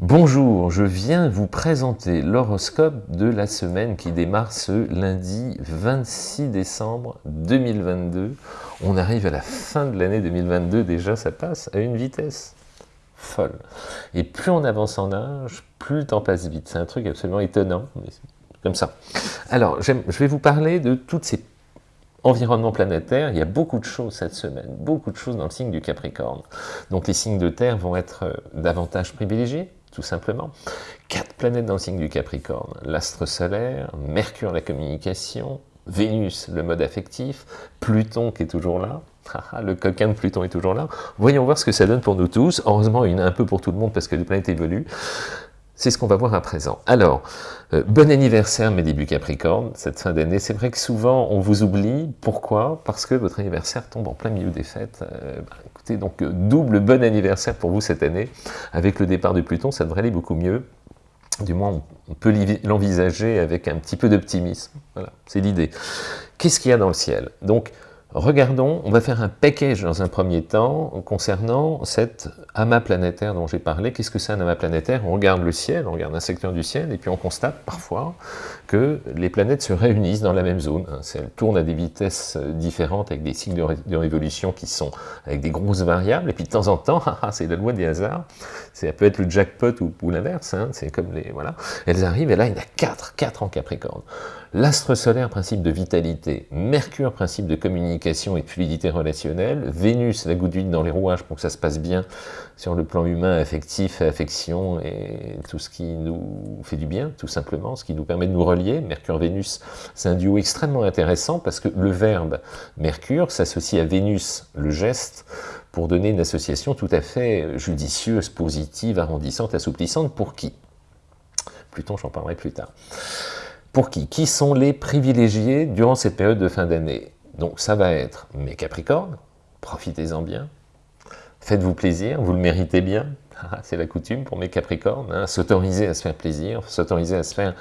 Bonjour, je viens vous présenter l'horoscope de la semaine qui démarre ce lundi 26 décembre 2022. On arrive à la fin de l'année 2022, déjà ça passe à une vitesse folle. Et plus on avance en âge, plus le temps passe vite. C'est un truc absolument étonnant, mais comme ça. Alors, je vais vous parler de toutes ces environnements planétaires, il y a beaucoup de choses cette semaine, beaucoup de choses dans le signe du Capricorne. Donc les signes de terre vont être euh, davantage privilégiés, tout simplement. Quatre planètes dans le signe du Capricorne, l'astre solaire, Mercure la communication, Vénus le mode affectif, Pluton qui est toujours là, le coquin de Pluton est toujours là. Voyons voir ce que ça donne pour nous tous. Heureusement, a un peu pour tout le monde parce que les planètes évoluent. C'est ce qu'on va voir à présent. Alors, euh, bon anniversaire mes débuts Capricorne, cette fin d'année. C'est vrai que souvent on vous oublie. Pourquoi? Parce que votre anniversaire tombe en plein milieu des fêtes. Euh, bah, écoutez, donc euh, double bon anniversaire pour vous cette année. Avec le départ de Pluton, ça devrait aller beaucoup mieux. Du moins, on peut l'envisager avec un petit peu d'optimisme. Voilà, c'est l'idée. Qu'est-ce qu'il y a dans le ciel? Regardons, on va faire un package dans un premier temps concernant cet amas planétaire dont j'ai parlé. Qu'est-ce que c'est un amas planétaire? On regarde le ciel, on regarde un secteur du ciel, et puis on constate parfois que les planètes se réunissent dans la même zone. Elles tournent à des vitesses différentes avec des cycles de, révolution qui sont avec des grosses variables, et puis de temps en temps, ah, ah, c'est la loi des hasards, ça peut être le jackpot ou, l'inverse, hein. c'est comme les... voilà. Elles arrivent, et là il y en a quatre, quatre en Capricorne. L'astre solaire, principe de vitalité. Mercure, principe de communication et de fluidité relationnelle. Vénus, la goutte d'huile dans les rouages pour que ça se passe bien sur le plan humain, affectif, affection et tout ce qui nous fait du bien, tout simplement, ce qui nous permet de nous relier. Mercure-Vénus, c'est un duo extrêmement intéressant parce que le verbe Mercure s'associe à Vénus, le geste, pour donner une association tout à fait judicieuse, positive, arrondissante, assouplissante. Pour qui? Pluton, j'en parlerai plus tard. Pour qui? Qui sont les privilégiés durant cette période de fin d'année? Donc ça va être mes Capricornes, profitez-en bien, faites-vous plaisir, vous le méritez bien, ah, c'est la coutume pour mes Capricornes, hein, s'autoriser à se faire plaisir, s'autoriser à se faire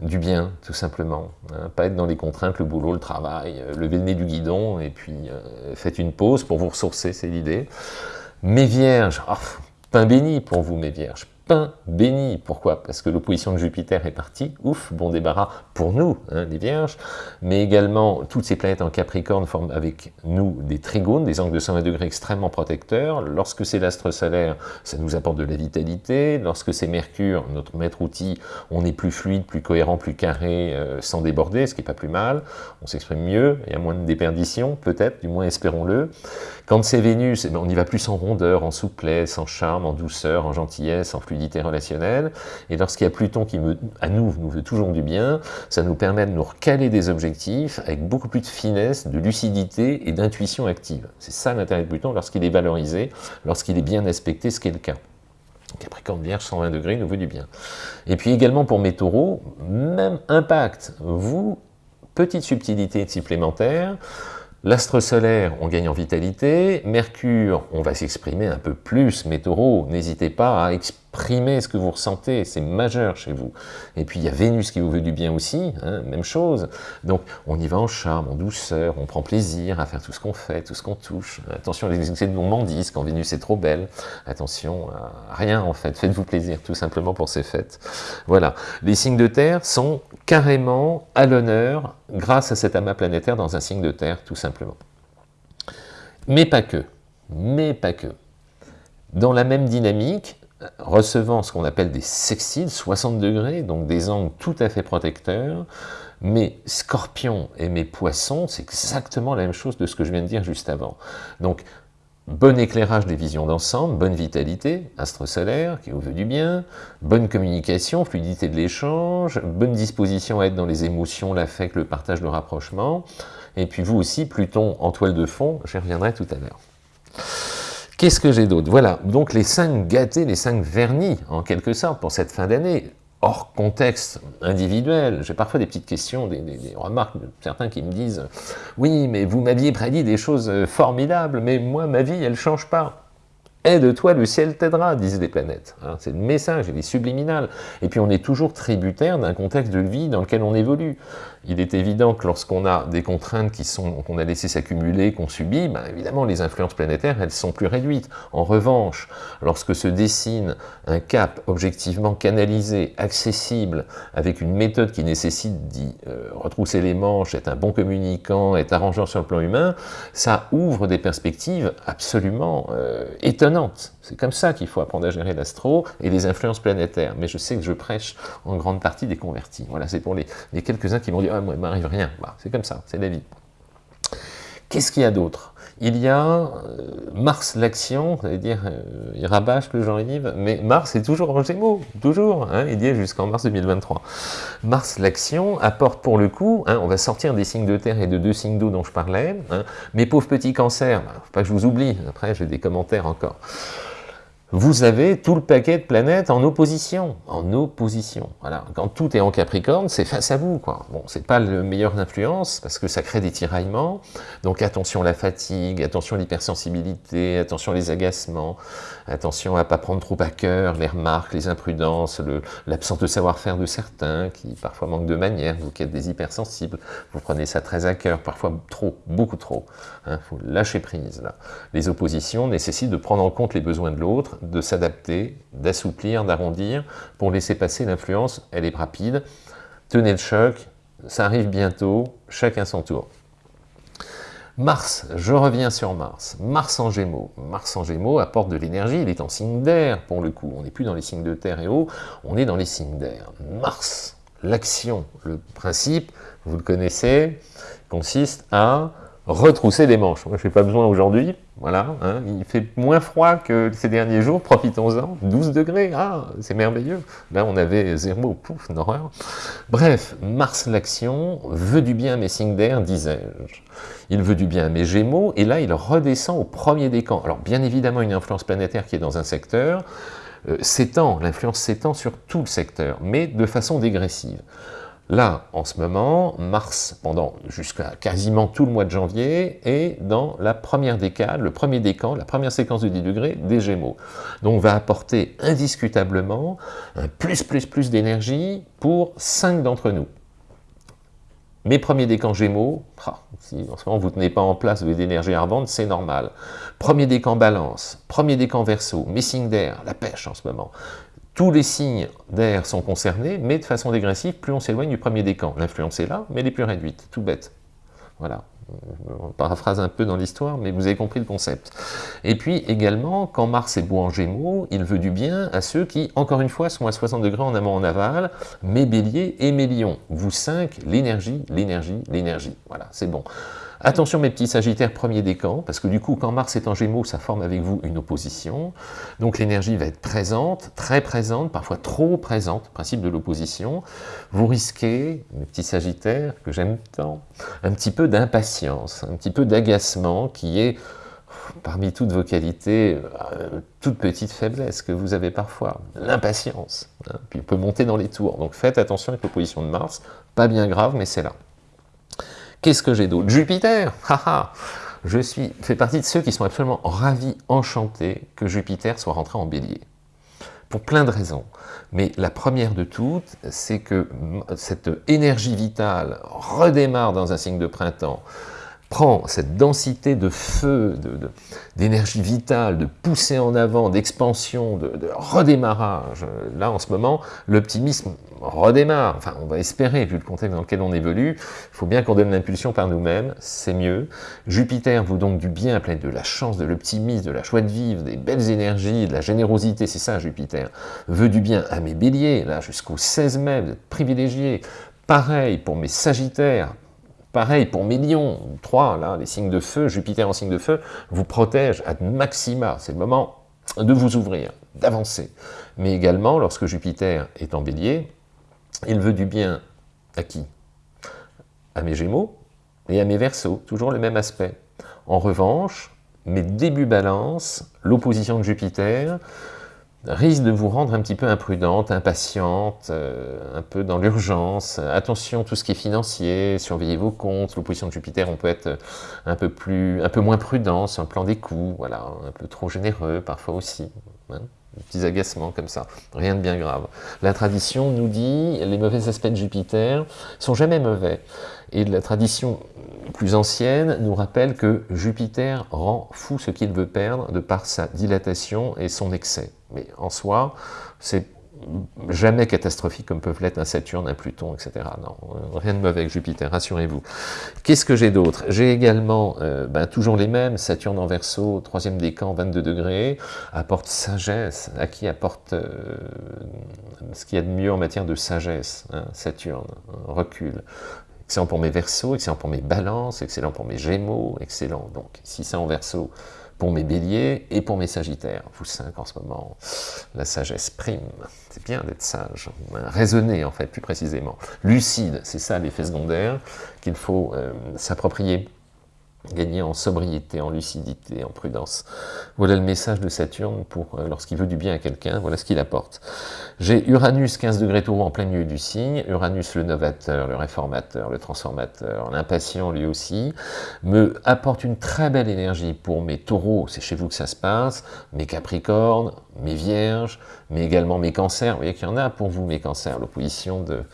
du bien, tout simplement. Hein, pas être dans les contraintes, le boulot, le travail, euh, levez le nez du guidon, et puis euh, faites une pause pour vous ressourcer, c'est l'idée. Mes vierges, oh, pain béni pour vous mes vierges, béni. Pourquoi? Parce que l'opposition de Jupiter est partie, ouf, bon débarras pour nous, hein, les vierges, mais également toutes ces planètes en Capricorne forment avec nous des trigones, des angles de 120 degrés extrêmement protecteurs. Lorsque c'est l'astre solaire, ça nous apporte de la vitalité. Lorsque c'est Mercure, notre maître outil, on est plus fluide, plus cohérent, plus carré, euh, sans déborder, ce qui n'est pas plus mal. On s'exprime mieux, il y a moins de déperdition, peut-être, du moins espérons-le. Quand c'est Vénus, eh ben, on y va plus en rondeur, en souplesse, en charme, en douceur, en gentillesse, en fluidité relationnelle. Et lorsqu'il y a Pluton qui, me, à nous, nous veut toujours du bien, ça nous permet de nous recaler des objectifs avec beaucoup plus de finesse, de lucidité et d'intuition active. C'est ça l'intérêt de Pluton lorsqu'il est valorisé, lorsqu'il est bien aspecté, ce qu'est le cas. Capricorne Vierge, 120 degrés, nous veut du bien. Et puis également pour mes taureaux, même impact. Vous, petite subtilité supplémentaire, L'astre solaire, on gagne en vitalité. Mercure, on va s'exprimer un peu plus. Mes taureaux, n'hésitez pas à exprimer ce que vous ressentez, c'est majeur chez vous. Et puis il y a Vénus qui vous veut du bien aussi, hein, même chose. Donc on y va en charme, en douceur, on prend plaisir à faire tout ce qu'on fait, tout ce qu'on touche. Attention les excès de gourmandise quand Vénus est trop belle. Attention à rien en fait, faites-vous plaisir tout simplement pour ces fêtes. Voilà, les signes de terre sont carrément à l'honneur grâce à cet amas planétaire dans un signe de terre tout simplement. Mais pas que, mais pas que. Dans la même dynamique, recevant ce qu'on appelle des sextiles, 60 degrés, donc des angles tout à fait protecteurs, mes scorpions et mes poissons, c'est exactement la même chose de ce que je viens de dire juste avant. Donc, bon éclairage des visions d'ensemble, bonne vitalité, astre solaire qui vous veut du bien, bonne communication, fluidité de l'échange, bonne disposition à être dans les émotions, l'affect, le partage, le rapprochement, et puis vous aussi, Pluton en toile de fond, j'y reviendrai tout à l'heure. Qu'est-ce que j'ai d'autre? Voilà, donc les cinq gâtés, les cinq vernis, en quelque sorte, pour cette fin d'année, hors contexte individuel. J'ai parfois des petites questions, des, remarques de certains qui me disent « Oui, mais vous m'aviez prédit des choses formidables, mais moi, ma vie, elle ne change pas. » Aide-toi, le ciel t'aidera, disent les planètes. Hein, c'est le message, il est subliminal. Et puis on est toujours tributaire d'un contexte de vie dans lequel on évolue. Il est évident que lorsqu'on a des contraintes qu'on a laissé s'accumuler, qu'on subit, ben évidemment les influences planétaires, elles sont plus réduites. En revanche, lorsque se dessine un cap objectivement canalisé, accessible, avec une méthode qui nécessite d'y euh, retrousser les manches, être un bon communicant, être arrangeant sur le plan humain, ça ouvre des perspectives absolument euh, étonnantes c'est comme ça qu'il faut apprendre à gérer l'astro et les influences planétaires. Mais je sais que je prêche en grande partie des convertis. Voilà, c'est pour les, quelques-uns qui m'ont dit « Ah, moi, il m'arrive rien. Bah, c'est comme ça, c'est la vie. Qu'est-ce qu'il y a d'autre? Il y a euh, Mars l'action, c'est-à-dire, euh, il rabâche le Jean-Yves, mais Mars est toujours en Gémeaux, toujours, hein, il y est jusqu'en mars 2023. Mars l'action apporte pour le coup, hein, on va sortir des signes de terre et de deux signes d'eau dont je parlais, hein, mes pauvres petits cancers, bah, pas que je vous oublie, après j'ai des commentaires encore vous avez tout le paquet de planètes en opposition, en opposition. Voilà, quand tout est en Capricorne, c'est face à vous, quoi. Bon, c'est pas le meilleur influence parce que ça crée des tiraillements. Donc attention à la fatigue, attention à l'hypersensibilité, attention les agacements, attention à pas prendre trop à cœur les remarques, les imprudences, l'absence de savoir-faire de certains qui parfois manquent de manière. Vous qui êtes des hypersensibles, vous prenez ça très à cœur, parfois trop, beaucoup trop. Il hein, faut lâcher prise là. Les oppositions nécessitent de prendre en compte les besoins de l'autre de s'adapter, d'assouplir, d'arrondir, pour laisser passer l'influence, elle est rapide. Tenez le choc, ça arrive bientôt, chacun son tour. Mars, je reviens sur Mars. Mars en Gémeaux. Mars en Gémeaux apporte de l'énergie, il est en signe d'air pour le coup. On n'est plus dans les signes de terre et eau, on est dans les signes d'air. Mars, l'action, le principe, vous le connaissez, consiste à retrousser les manches. Moi, je n'ai pas besoin aujourd'hui, voilà, hein. il fait moins froid que ces derniers jours, profitons-en, 12 degrés, ah, c'est merveilleux. Là, on avait zéro, pouf, horreur. Bref, Mars l'action veut du bien à mes signes d'air, disais-je. Il veut du bien à mes gémeaux, et là, il redescend au premier décan. Alors, bien évidemment, une influence planétaire qui est dans un secteur, euh, s'étend, l'influence s'étend sur tout le secteur, mais de façon dégressive. Là, en ce moment, Mars, pendant jusqu'à quasiment tout le mois de janvier, est dans la première décade, le premier décan, la première séquence de 10 degrés des Gémeaux. Donc va apporter indiscutablement un plus plus plus d'énergie pour 5 d'entre nous. Mes premiers décans Gémeaux, ah, si en ce moment vous ne tenez pas en place, vous d'énergie ardente, c'est normal. Premier décan Balance, premier décan Verseau, mes signes d'air, la pêche en ce moment. Tous les signes d'air sont concernés, mais de façon dégressive, plus on s'éloigne du premier décan. L'influence est là, mais elle est plus réduite, tout bête. Voilà, on paraphrase un peu dans l'histoire, mais vous avez compris le concept. Et puis également, quand Mars est beau en Gémeaux, il veut du bien à ceux qui, encore une fois, sont à 60 degrés en amont en aval, mes béliers et mes lions. Vous cinq, l'énergie, l'énergie, l'énergie. Voilà, c'est bon. Attention mes petits sagittaires, premier décan, parce que du coup, quand Mars est en Gémeaux, ça forme avec vous une opposition. Donc l'énergie va être présente, très présente, parfois trop présente, principe de l'opposition. Vous risquez, mes petits sagittaires, que j'aime tant, un petit peu d'impatience, un petit peu d'agacement qui est parmi toutes vos qualités, euh, toute petite faiblesse que vous avez parfois, l'impatience, hein, puis il peut monter dans les tours. Donc faites attention avec l'opposition de Mars, pas bien grave, mais c'est là. Qu'est-ce que j'ai d'autre? Jupiter Haha Je suis, fais partie de ceux qui sont absolument ravis, enchantés que Jupiter soit rentré en bélier. Pour plein de raisons. Mais la première de toutes, c'est que cette énergie vitale redémarre dans un signe de printemps, prend cette densité de feu, d'énergie vitale, de poussée en avant, d'expansion, de, redémarrage. Là, en ce moment, l'optimisme redémarre. Enfin, on va espérer, vu le contexte dans lequel on évolue, il faut bien qu'on donne l'impulsion par nous-mêmes, c'est mieux. Jupiter vous donc du bien, plein de la chance, de l'optimisme, de la joie de vivre, des belles énergies, de la générosité, c'est ça Jupiter. Veut du bien à mes béliers, là, jusqu'au 16 mai, vous. Pareil pour mes sagittaires, Pareil pour millions, trois, là, les signes de feu, Jupiter en signe de feu, vous protège à maxima. C'est le moment de vous ouvrir, d'avancer. Mais également, lorsque Jupiter est en bélier, il veut du bien à qui? À mes gémeaux et à mes versos, toujours le même aspect. En revanche, mes débuts balance, l'opposition de Jupiter, risque de vous rendre un petit peu imprudente, impatiente, euh, un peu dans l'urgence. Attention, tout ce qui est financier, surveillez vos comptes. L'opposition de Jupiter, on peut être un peu, plus, un peu moins prudent sur le plan des coûts, voilà, un peu trop généreux parfois aussi. Hein des petits agacements comme ça, rien de bien grave. La tradition nous dit, les mauvais aspects de Jupiter sont jamais mauvais. Et la tradition plus ancienne nous rappelle que Jupiter rend fou ce qu'il veut perdre de par sa dilatation et son excès. Mais en soi, c'est jamais catastrophique comme peuvent l'être un Saturne, un Pluton, etc. Non, rien de mauvais avec Jupiter, rassurez-vous. Qu'est-ce que j'ai d'autre? J'ai également, euh, ben, toujours les mêmes, Saturne en Verseau, troisième décan, 22 degrés, apporte sagesse, à qui apporte euh, ce qu'il y a de mieux en matière de sagesse, hein, Saturne, recul. Excellent pour mes Verseaux, excellent pour mes Balances, excellent pour mes Gémeaux, excellent. Donc, si c'est en Verseau, pour mes béliers et pour mes sagittaires. Vous cinq en ce moment, la sagesse prime. C'est bien d'être sage, raisonner en fait plus précisément. Lucide, c'est ça l'effet secondaire qu'il faut euh, s'approprier gagner en sobriété, en lucidité, en prudence. Voilà le message de Saturne pour euh, lorsqu'il veut du bien à quelqu'un, voilà ce qu'il apporte. J'ai Uranus 15 degrés taureau en plein milieu du signe, Uranus le novateur, le réformateur, le transformateur, l'impatient lui aussi, me apporte une très belle énergie pour mes taureaux, c'est chez vous que ça se passe, mes capricornes, mes vierges, mais également mes cancers, vous voyez qu'il y en a pour vous mes cancers, l'opposition de,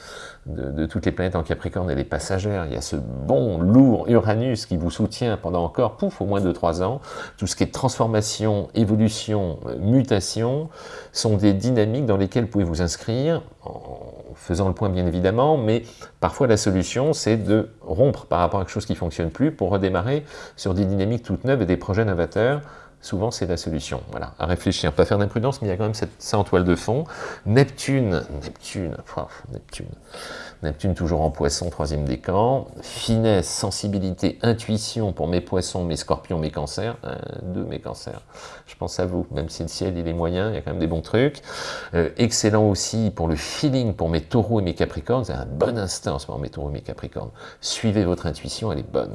de, toutes les planètes en Capricorne, elle est passagère. Il y a ce bon, lourd Uranus qui vous soutient pendant encore, pouf, au moins 2-3 ans. Tout ce qui est transformation, évolution, mutation, sont des dynamiques dans lesquelles vous pouvez vous inscrire, en faisant le point bien évidemment, mais parfois la solution, c'est de rompre par rapport à quelque chose qui ne fonctionne plus pour redémarrer sur des dynamiques toutes neuves et des projets novateurs souvent c'est la solution. Voilà, à réfléchir, pas faire d'imprudence, mais il y a quand même cette, ça en toile de fond. Neptune, Neptune, Neptune, Neptune toujours en poisson, troisième décan. Finesse, sensibilité, intuition pour mes poissons, mes scorpions, mes cancers. Deux, mes cancers. Je pense à vous, même si le ciel il est moyen, il y a quand même des bons trucs. Euh, excellent aussi pour le feeling pour mes taureaux et mes capricornes. C'est un bon instinct en ce moment, mes taureaux et mes capricornes. Suivez votre intuition, elle est bonne.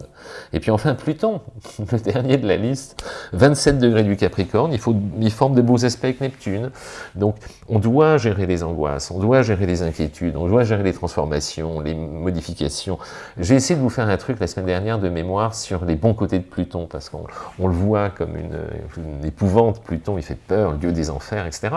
Et puis enfin, Pluton, le dernier de la liste, 27 degrés du capricorne, il, forme de beaux aspects avec Neptune. Donc, on doit gérer les angoisses, on doit gérer les inquiétudes, on doit gérer les transformations les modifications. J'ai essayé de vous faire un truc la semaine dernière de mémoire sur les bons côtés de Pluton, parce qu'on le voit comme une, épouvante, Pluton, il fait peur, le dieu des enfers, etc.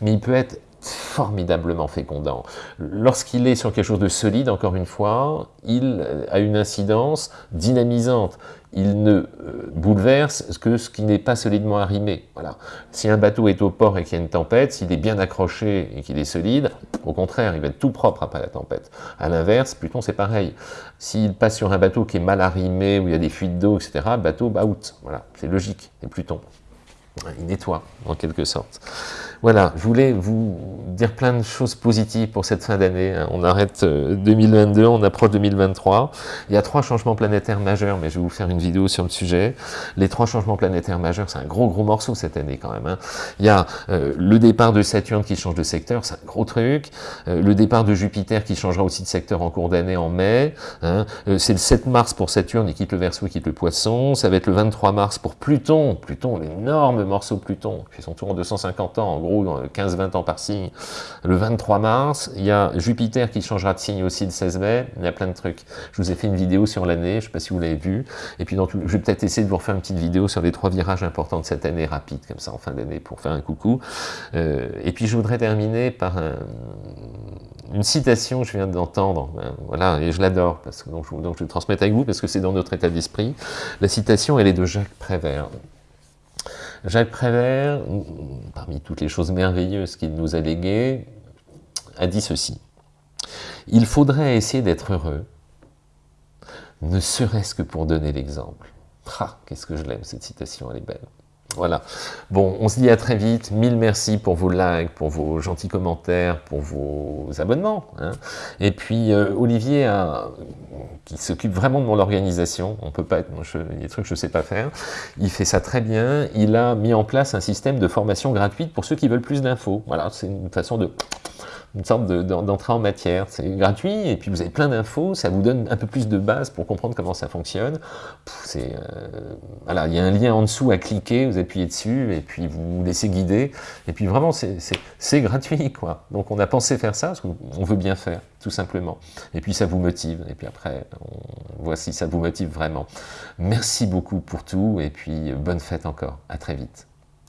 Mais il peut être formidablement fécondant. Lorsqu'il est sur quelque chose de solide, encore une fois, il a une incidence dynamisante il ne euh, bouleverse que ce qui n'est pas solidement arrimé. Voilà. Si un bateau est au port et qu'il y a une tempête, s'il est bien accroché et qu'il est solide, au contraire, il va être tout propre après la tempête. À l'inverse, Pluton, c'est pareil. S'il passe sur un bateau qui est mal arrimé, où il y a des fuites d'eau, etc., bateau, bah out. Voilà, c'est logique, c'est Pluton. Il nettoie, en quelque sorte. Voilà, je voulais vous dire plein de choses positives pour cette fin d'année. Hein. On arrête 2022, euh, on approche 2023. Il y a trois changements planétaires majeurs, mais je vais vous faire une vidéo sur le sujet. Les trois changements planétaires majeurs, c'est un gros gros morceau cette année quand même. Hein. Il y a euh, le départ de Saturne qui change de secteur, c'est un gros truc. Euh, le départ de Jupiter qui changera aussi de secteur en cours d'année en mai. Hein. c'est le 7 mars pour Saturne, il quitte le Verseau, il quitte le Poisson. Ça va être le 23 mars pour Pluton. Pluton, l'énorme morceau Pluton, qui fait son tour en 250 ans, en gros 15-20 ans par signe. Le 23 mars, il y a Jupiter qui changera de signe aussi le 16 mai, il y a plein de trucs. Je vous ai fait une vidéo sur l'année, je ne sais pas si vous l'avez vu, et puis dans tout, je vais peut-être essayer de vous refaire une petite vidéo sur les trois virages importants de cette année rapide, comme ça en fin d'année, pour faire un coucou. Euh, et puis je voudrais terminer par une citation que je viens d'entendre, ben, voilà, et je l'adore, parce que donc, je, donc je vais transmettre avec vous, parce que c'est dans notre état d'esprit. La citation, elle est de Jacques Prévert. Jacques Prévert, parmi toutes les choses merveilleuses qu'il nous a léguées, a dit ceci. Il faudrait essayer d'être heureux, ne serait-ce que pour donner l'exemple. Qu'est-ce que je l'aime, cette citation, elle est belle. Voilà. Bon, on se dit à très vite. Mille merci pour vos likes, pour vos gentils commentaires, pour vos abonnements. Hein. Et puis, euh, Olivier, qui s'occupe vraiment de mon organisation, on peut pas être, il y a des trucs que je ne sais pas faire, il fait ça très bien. Il a mis en place un système de formation gratuite pour ceux qui veulent plus d'infos. Voilà, c'est une façon de une sorte d'entrée en matière. C'est gratuit, et puis vous avez plein d'infos, ça vous donne un peu plus de base pour comprendre comment ça fonctionne. C'est euh, voilà, il y a un lien en dessous à cliquer, vous appuyez dessus, et puis vous vous laissez guider. Et puis vraiment, c'est gratuit, quoi. Donc on a pensé faire ça, parce qu'on veut bien faire, tout simplement. Et puis ça vous motive, et puis après, on voit si ça vous motive vraiment. Merci beaucoup pour tout, et puis bonne fête encore. À très vite.